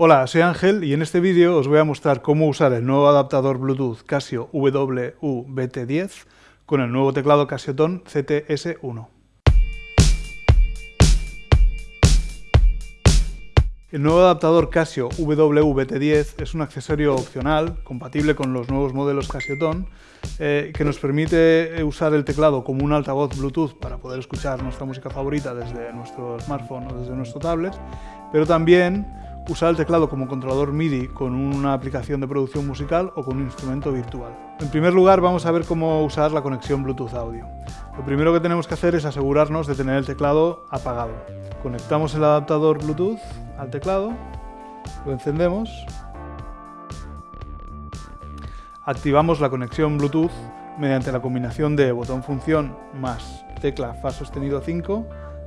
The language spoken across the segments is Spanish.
Hola, soy Ángel y en este vídeo os voy a mostrar cómo usar el nuevo adaptador Bluetooth Casio WU-BT10 con el nuevo teclado Casio Tone CTS1. El nuevo adaptador Casio WBT10 es un accesorio opcional, compatible con los nuevos modelos Casio Tone, eh, que nos permite usar el teclado como un altavoz Bluetooth para poder escuchar nuestra música favorita desde nuestro smartphone o desde nuestro tablet, pero también usar el teclado como controlador MIDI con una aplicación de producción musical o con un instrumento virtual. En primer lugar vamos a ver cómo usar la conexión Bluetooth audio. Lo primero que tenemos que hacer es asegurarnos de tener el teclado apagado. Conectamos el adaptador Bluetooth al teclado, lo encendemos, activamos la conexión Bluetooth mediante la combinación de botón función más tecla Fa sostenido 5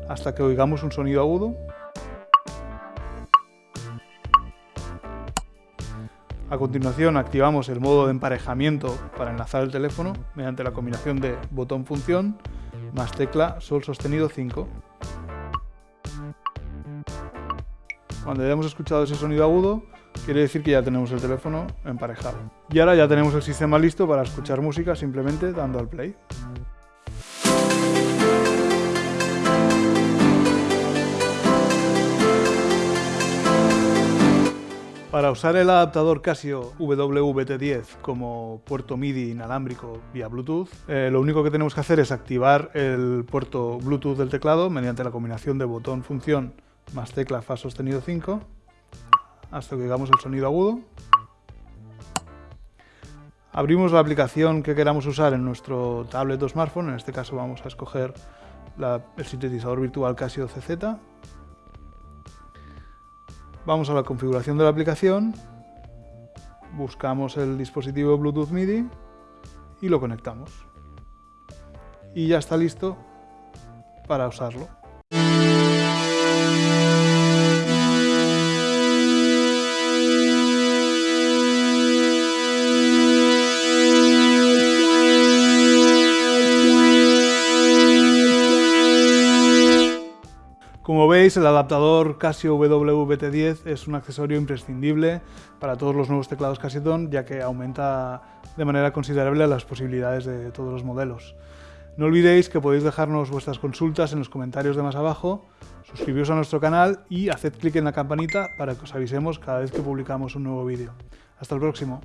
hasta que oigamos un sonido agudo A continuación activamos el modo de emparejamiento para enlazar el teléfono mediante la combinación de botón función más tecla sol sostenido 5. Cuando hayamos escuchado ese sonido agudo, quiere decir que ya tenemos el teléfono emparejado. Y ahora ya tenemos el sistema listo para escuchar música simplemente dando al play. Para usar el adaptador Casio WBT10 como puerto MIDI inalámbrico vía Bluetooth, eh, lo único que tenemos que hacer es activar el puerto Bluetooth del teclado mediante la combinación de botón función más tecla Fa sostenido 5 hasta que oigamos el sonido agudo. Abrimos la aplicación que queramos usar en nuestro tablet o smartphone, en este caso vamos a escoger el sintetizador virtual Casio CZ Vamos a la configuración de la aplicación, buscamos el dispositivo Bluetooth MIDI y lo conectamos. Y ya está listo para usarlo. Como veis, el adaptador Casio WBT10 es un accesorio imprescindible para todos los nuevos teclados Casio Tone, ya que aumenta de manera considerable las posibilidades de todos los modelos. No olvidéis que podéis dejarnos vuestras consultas en los comentarios de más abajo, suscribiros a nuestro canal y haced clic en la campanita para que os avisemos cada vez que publicamos un nuevo vídeo. Hasta el próximo.